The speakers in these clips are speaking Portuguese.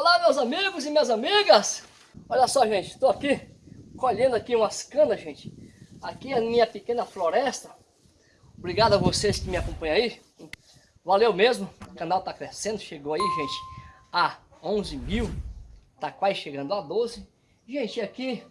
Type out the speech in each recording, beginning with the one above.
Olá meus amigos e minhas amigas. Olha só gente, estou aqui colhendo aqui umas canas gente. Aqui é a minha pequena floresta. Obrigado a vocês que me acompanham aí. Valeu mesmo, o canal está crescendo, chegou aí gente a 11 mil. Está quase chegando a 12 Gente, aqui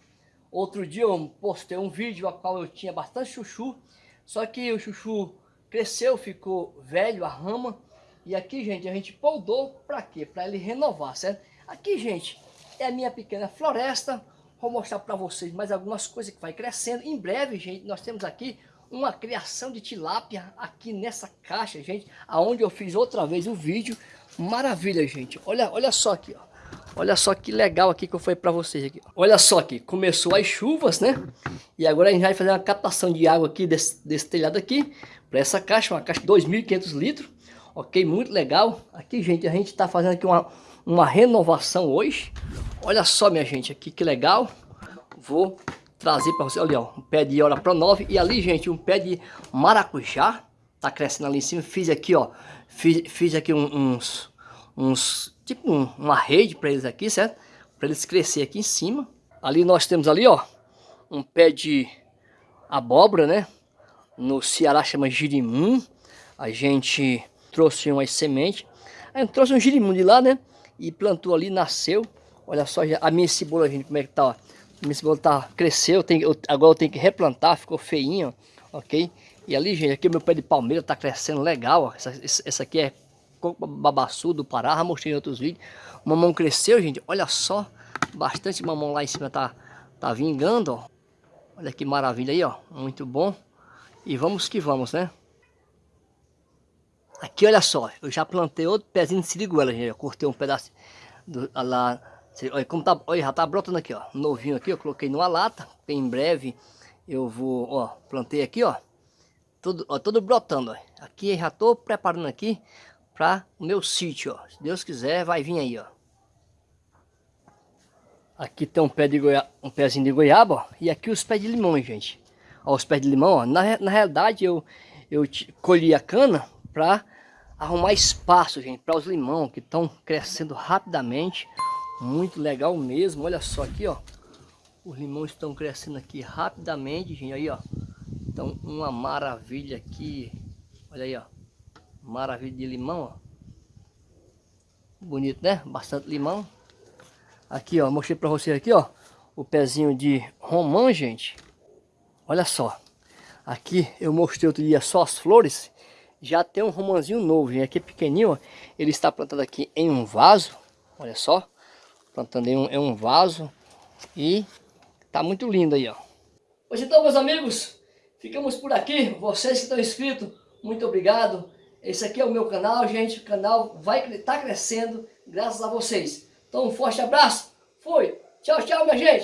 outro dia eu postei um vídeo a qual eu tinha bastante chuchu Só que o chuchu cresceu, ficou velho, a rama e aqui, gente, a gente podou para quê? Para ele renovar, certo? Aqui, gente, é a minha pequena floresta. Vou mostrar para vocês mais algumas coisas que vai crescendo. Em breve, gente, nós temos aqui uma criação de tilápia aqui nessa caixa, gente. Aonde eu fiz outra vez o vídeo. Maravilha, gente. Olha, olha só aqui, ó. Olha só que legal aqui que eu falei para vocês aqui. Olha só aqui, começou as chuvas, né? E agora a gente vai fazer uma captação de água aqui desse, desse telhado aqui. Para essa caixa, uma caixa de 2.500 litros. Ok, muito legal. Aqui, gente, a gente está fazendo aqui uma, uma renovação hoje. Olha só, minha gente, aqui que legal. Vou trazer para você, olha, ó, um pé de hora pro 9 e ali, gente, um pé de maracujá. Tá crescendo ali em cima. Fiz aqui, ó, fiz, fiz aqui uns, uns tipo um, uma rede para eles aqui, certo? Para eles crescer aqui em cima. Ali nós temos ali, ó, um pé de abóbora, né? No Ceará chama girimum. A gente trouxe umas sementes. Aí trouxe um girimum de lá, né? E plantou ali, nasceu. Olha só a minha cebola, gente, como é que tá, ó. A minha cebola tá, cresceu, tem, eu, agora eu tenho que replantar, ficou feinho, ok? E ali, gente, aqui o meu pé de palmeira tá crescendo legal, ó. Essa, essa aqui é babaçu do Pará, já mostrei em outros vídeos. O mamão cresceu, gente, olha só. Bastante mamão lá em cima tá, tá vingando, ó. Olha que maravilha aí, ó. Muito bom. E vamos que vamos, né? Aqui, olha só, eu já plantei outro pezinho de siriguela, gente. Eu cortei um pedaço do, lá. Olha, como tá, olha, já tá brotando aqui, ó. Novinho aqui, eu coloquei numa lata. Em breve eu vou, ó, plantei aqui, ó. Tudo, ó, tudo brotando, ó. Aqui já tô preparando aqui para o meu sítio, ó. Se Deus quiser, vai vir aí, ó. Aqui tem um pé de goiaba, um pezinho de goiaba, ó. E aqui os pés de limão, gente. Ó, os pés de limão, ó. Na, na realidade, eu, eu colhi a cana para arrumar espaço, gente, para os limão que estão crescendo rapidamente. Muito legal mesmo. Olha só aqui, ó. Os limões estão crescendo aqui rapidamente, gente. Aí, ó. Então, uma maravilha aqui. Olha aí, ó. Maravilha de limão, ó. Bonito, né? Bastante limão. Aqui, ó. Mostrei para vocês aqui, ó. O pezinho de romã, gente. Olha só. Aqui eu mostrei outro dia só as flores já tem um romãozinho novo, gente. Aqui é pequenininho, ó. Ele está plantado aqui em um vaso. Olha só. Plantando em um, em um vaso. E tá muito lindo aí, ó. Pois então, meus amigos, ficamos por aqui. Vocês que estão inscritos, muito obrigado. Esse aqui é o meu canal, gente. O canal vai estar tá crescendo graças a vocês. Então, um forte abraço. Fui. Tchau, tchau, minha gente.